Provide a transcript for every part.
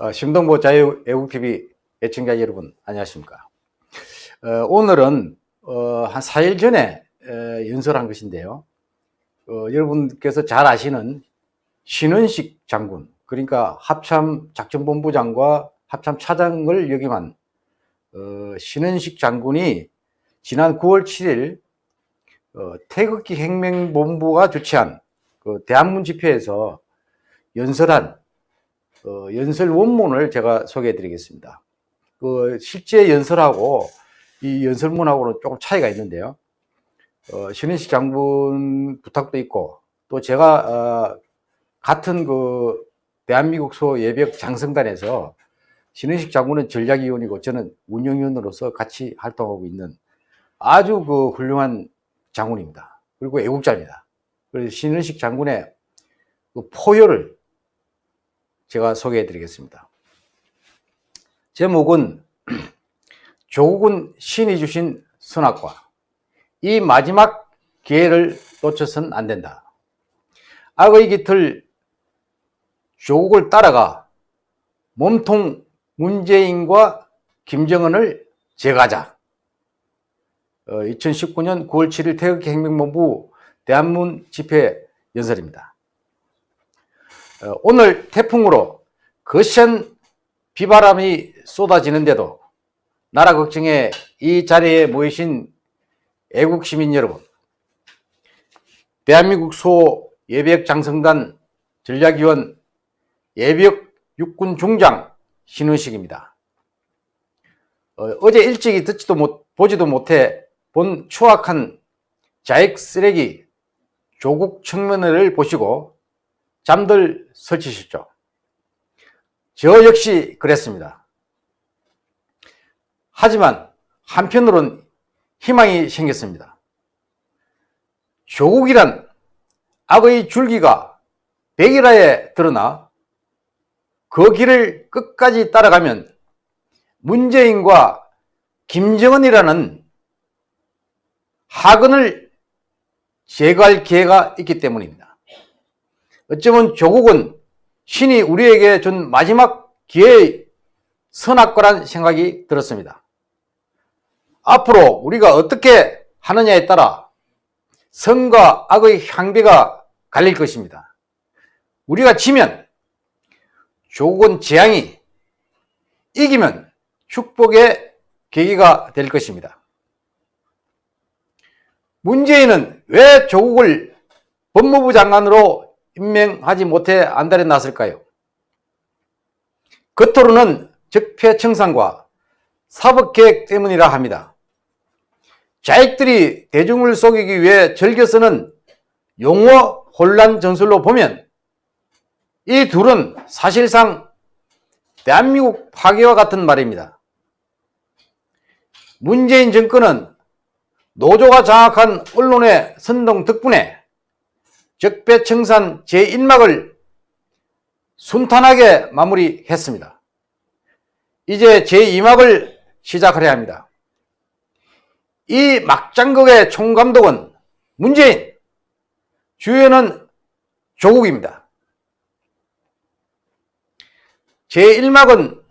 어, 심동보 자유애국TV 애청자 여러분 안녕하십니까? 어, 오늘은 어, 한 4일 전에 에, 연설한 것인데요. 어, 여러분께서 잘 아시는 신은식 장군 그러니까 합참 작전본부장과 합참 차장을 역임한 어, 신은식 장군이 지난 9월 7일 어, 태극기 혁명본부가 주최한 그 대한문 집회에서 연설한 어, 연설 원문을 제가 소개해 드리겠습니다. 그 실제 연설하고 이 연설문하고는 조금 차이가 있는데요. 어, 신은식 장군 부탁도 있고 또 제가 어, 같은 그 대한민국 소 예벽 장성단에서 신은식 장군은 전략위원이고 저는 운영위원으로서 같이 활동하고 있는 아주 그 훌륭한 장군입니다. 그리고 애국자입니다. 그래서 신은식 장군의 그 포효를 제가 소개해 드리겠습니다. 제목은 조국은 신이 주신 선악과 이 마지막 기회를 놓쳐선 안 된다. 악의 깃을 조국을 따라가 몸통 문재인과 김정은을 제거하자. 2019년 9월 7일 태극기 혁명본부 대한문 집회 연설입니다. 어, 오늘 태풍으로 거센 비바람이 쏟아지는데도 나라 걱정에 이 자리에 모이신 애국 시민 여러분, 대한민국 소 예비역 장성단 전략위원 예비역 육군 중장 신은식입니다. 어, 제 일찍이 듣지도 못, 보지도 못해 본 추악한 자익 쓰레기 조국 청문회를 보시고 잠들 설치셨죠. 저 역시 그랬습니다. 하지만 한편으론 희망이 생겼습니다. 조국이란 악의 줄기가 백일하에 드러나 그 길을 끝까지 따라가면 문재인과 김정은이라는 하근을 제거할 기회가 있기 때문입니다. 어쩌면 조국은 신이 우리에게 준 마지막 기회의 선악과란 생각이 들었습니다. 앞으로 우리가 어떻게 하느냐에 따라 선과 악의 향배가 갈릴 것입니다. 우리가 지면 조국은 재앙이 이기면 축복의 계기가 될 것입니다. 문재인은 왜 조국을 법무부 장관으로 임명하지 못해 안달에 났을까요? 겉으로는 적폐청산과 사법계획 때문이라 합니다. 자익들이 대중을 속이기 위해 즐겨 쓰는 용어 혼란 전술로 보면 이 둘은 사실상 대한민국 파괴와 같은 말입니다. 문재인 정권은 노조가 장악한 언론의 선동 덕분에 적폐청산 제1막을 순탄하게 마무리했습니다. 이제 제2막을 시작하려 합니다. 이 막장극의 총감독은 문재인, 주연은 조국입니다. 제1막은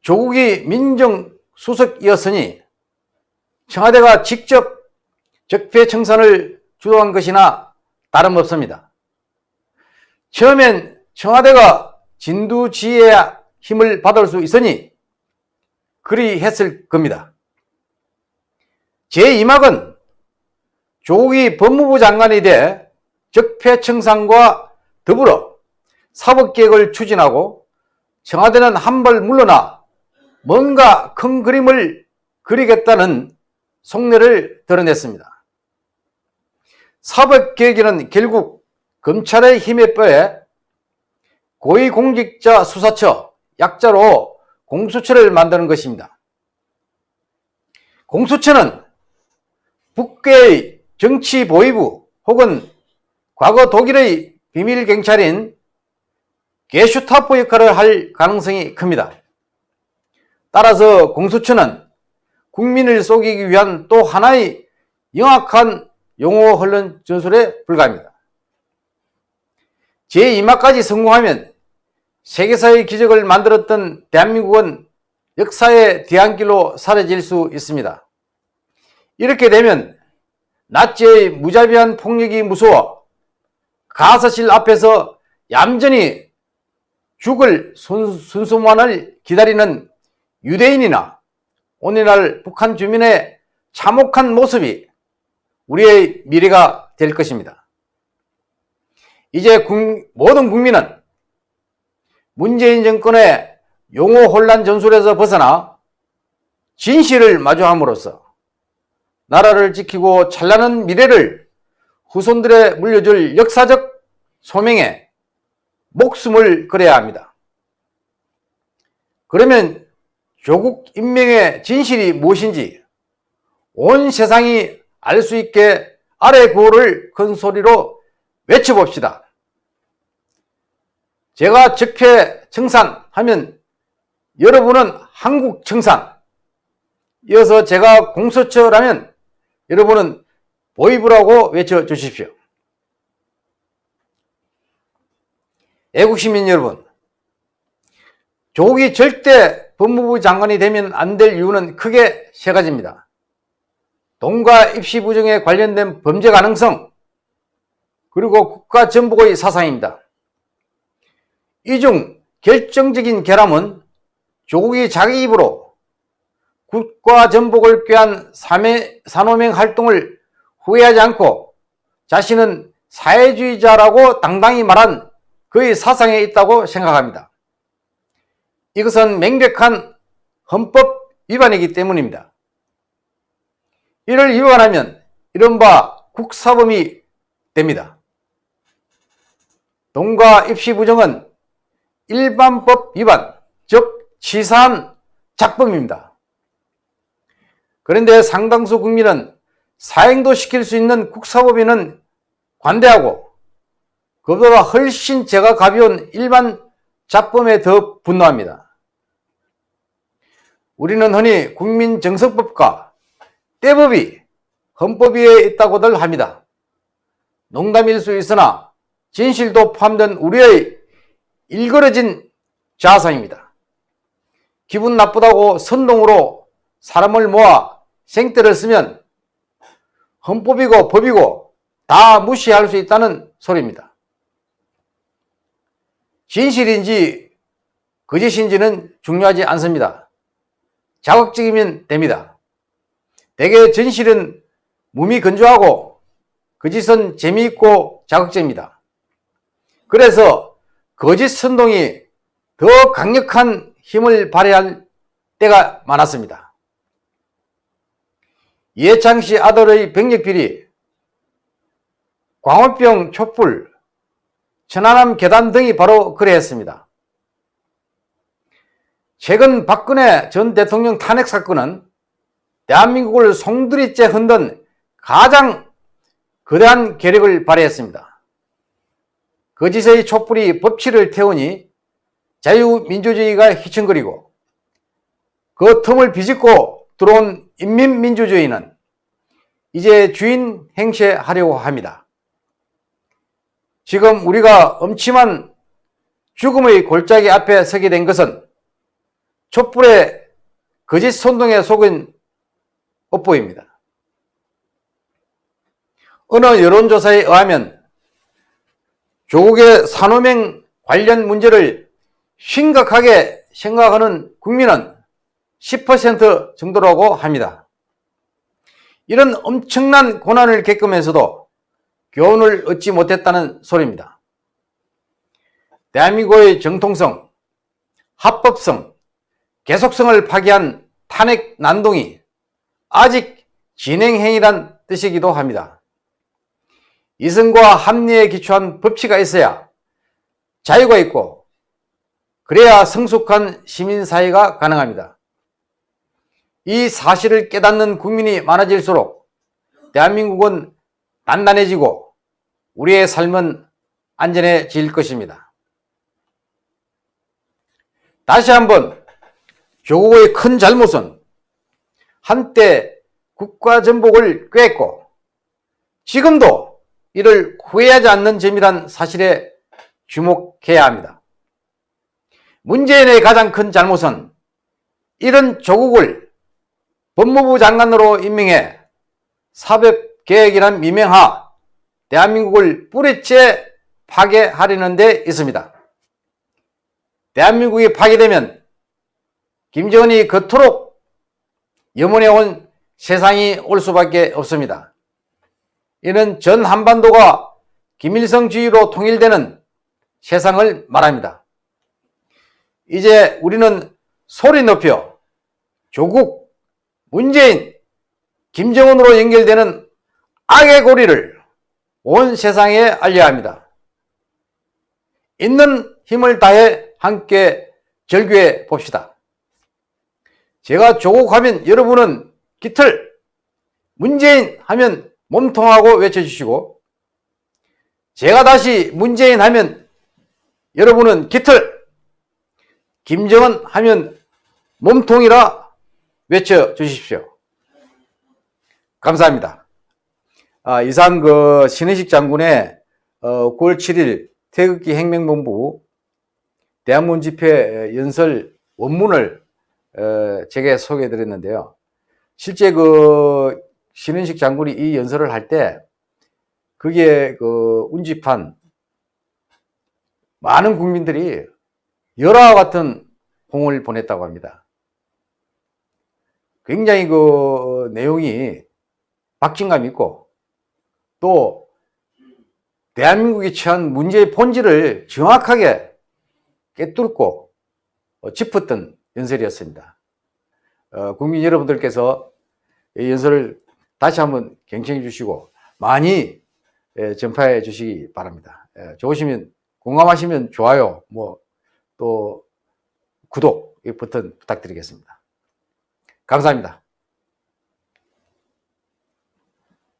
조국이 민정수석이었으니 청와대가 직접 적폐청산을 주도한 것이나 다름없습니다. 처음엔 청와대가 진두지혜의 힘을 받을 수 있으니 그리 했을 겁니다. 제2막은 조국이 법무부 장관이 돼 적폐청산과 더불어 사법개혁을 추진하고 청와대는 한 발 물러나 뭔가 큰 그림을 그리겠다는 속내를 드러냈습니다. 사법개혁에는 결국 검찰의 힘에 뼈에 고위공직자 수사처 약자로 공수처를 만드는 것입니다. 공수처는 북괴의 정치보위부 혹은 과거 독일의 비밀경찰인 게슈타포 역할을 할 가능성이 큽니다. 따라서 공수처는 국민을 속이기 위한 또 하나의 영악한 용어 흘른 전술에 불과합니다. 제2막까지 성공하면 세계사의 기적을 만들었던 대한민국은 역사의 뒤안길로 사라질 수 있습니다. 이렇게 되면 나치의 무자비한 폭력이 무서워 가사실 앞에서 얌전히 죽을 순수만을 기다리는 유대인이나 오늘날 북한 주민의 참혹한 모습이 우리의 미래가 될 것입니다. 이제 모든 국민은 문재인 정권의 용어 혼란 전술에서 벗어나 진실을 마주함으로써 나라를 지키고 찬란한 미래를 후손들에 물려줄 역사적 소명에 목숨을 걸어야 합니다. 그러면 조국 임명의 진실이 무엇인지 온 세상이 알 수 있게 아래 구호를 큰 소리로 외쳐봅시다. 제가 적회 청산 하면 여러분은 한국 청산 이어서 제가 공소처라면 여러분은 보이브라고 외쳐주십시오. 애국시민 여러분 조국이 절대 법무부 장관이 되면 안 될 이유는 크게 세 가지입니다. 동과 입시 부정에 관련된 범죄 가능성 그리고 국가 전복의 사상입니다. 이 중 결정적인 결함은 조국이 자기 입으로 국가 전복을 꾀한 산호명 활동을 후회하지 않고 자신은 사회주의자라고 당당히 말한 그의 사상에 있다고 생각합니다. 이것은 명백한 헌법 위반이기 때문입니다. 이를 위반하면 이른바 국사범이 됩니다. 동과 입시 부정은 일반법 위반, 즉 치사한 작범입니다. 그런데 상당수 국민은 사행도 시킬 수 있는 국사법에는 관대하고 그보다 훨씬 죄가 가벼운 일반 작범에 더 분노합니다. 우리는 흔히 국민정서법과 때법이 헌법 위에 있다고들 합니다. 농담일 수 있으나 진실도 포함된 우리의 일그러진 자상입니다. 기분 나쁘다고 선동으로 사람을 모아 생떼를 쓰면 헌법이고 법이고 다 무시할 수 있다는 소리입니다. 진실인지 거짓인지는 중요하지 않습니다. 자극적이면 됩니다. 대개 진실은 몸이 건조하고 거짓은 재미있고 자극적입니다. 그래서 거짓 선동이 더 강력한 힘을 발휘할 때가 많았습니다. 이해창씨 아들의 병력비리, 광우병 촛불, 천안함 계단 등이 바로 그래했습니다. 최근 박근혜 전 대통령 탄핵 사건은 대한민국을 송두리째 흔든 가장 거대한 괴력을 발휘했습니다. 거짓의 촛불이 법치를 태우니 자유민주주의가 휘청거리고 그 틈을 비집고 들어온 인민민주주의는 이제 주인 행세하려고 합니다. 지금 우리가 엄침한 죽음의 골짜기 앞에 서게 된 것은 촛불의 거짓 선동에 속은 업보입니다. 어느 여론조사에 의하면 조국의 산호명 관련 문제를 심각하게 생각하는 국민은 10% 정도라고 합니다. 이런 엄청난 고난을 겪으면서도 교훈을 얻지 못했다는 소리입니다. 대한민국의 정통성, 합법성, 계속성을 파기한 탄핵 난동이 아직 진행행위란 뜻이기도 합니다. 이승과 합리에 기초한 법치가 있어야 자유가 있고 그래야 성숙한 시민사회가 가능합니다. 이 사실을 깨닫는 국민이 많아질수록 대한민국은 단단해지고 우리의 삶은 안전해질 것입니다. 다시 한번 조국의 큰 잘못은 한때 국가 전복을 꾀했고 지금도 이를 후회하지 않는 점이란 사실에 주목해야 합니다. 문재인의 가장 큰 잘못은 이런 조국을 법무부 장관으로 임명해 사법개혁이란 미명하 대한민국을 뿌리째 파괴하려는 데 있습니다. 대한민국이 파괴되면 김정은이 그토록 염원해온 세상이 올 수밖에 없습니다. 이는 전 한반도가 김일성 주의로 통일되는 세상을 말합니다. 이제 우리는 소리 높여 조국, 문재인, 김정은으로 연결되는 악의 고리를 온 세상에 알려야 합니다. 있는 힘을 다해 함께 절규해 봅시다. 제가 조국 하면 여러분은 깃털, 문재인 하면 몸통하고 외쳐주시고 제가 다시 문재인 하면 여러분은 깃털, 김정은 하면 몸통이라 외쳐주십시오. 감사합니다. 아, 이상 그 신의식 장군의 어, 9월 7일 태극기 혁명본부 대한문 집회 연설 원문을 어, 제게 소개해 드렸는데요. 실제 그 신은식 장군이 이 연설을 할 때 그게 그 운집한 많은 국민들이 열화와 같은 홍을 보냈다고 합니다. 굉장히 그 내용이 박진감 있고 또 대한민국이 처한 문제의 본질을 정확하게 깨뚫고 짚었던 연설이었습니다. 어, 국민 여러분들께서 이 연설을 다시 한번 경청해 주시고 많이 예, 전파해 주시기 바랍니다. 예, 좋으시면 공감하시면 좋아요, 뭐 또 구독 버튼 부탁드리겠습니다. 감사합니다.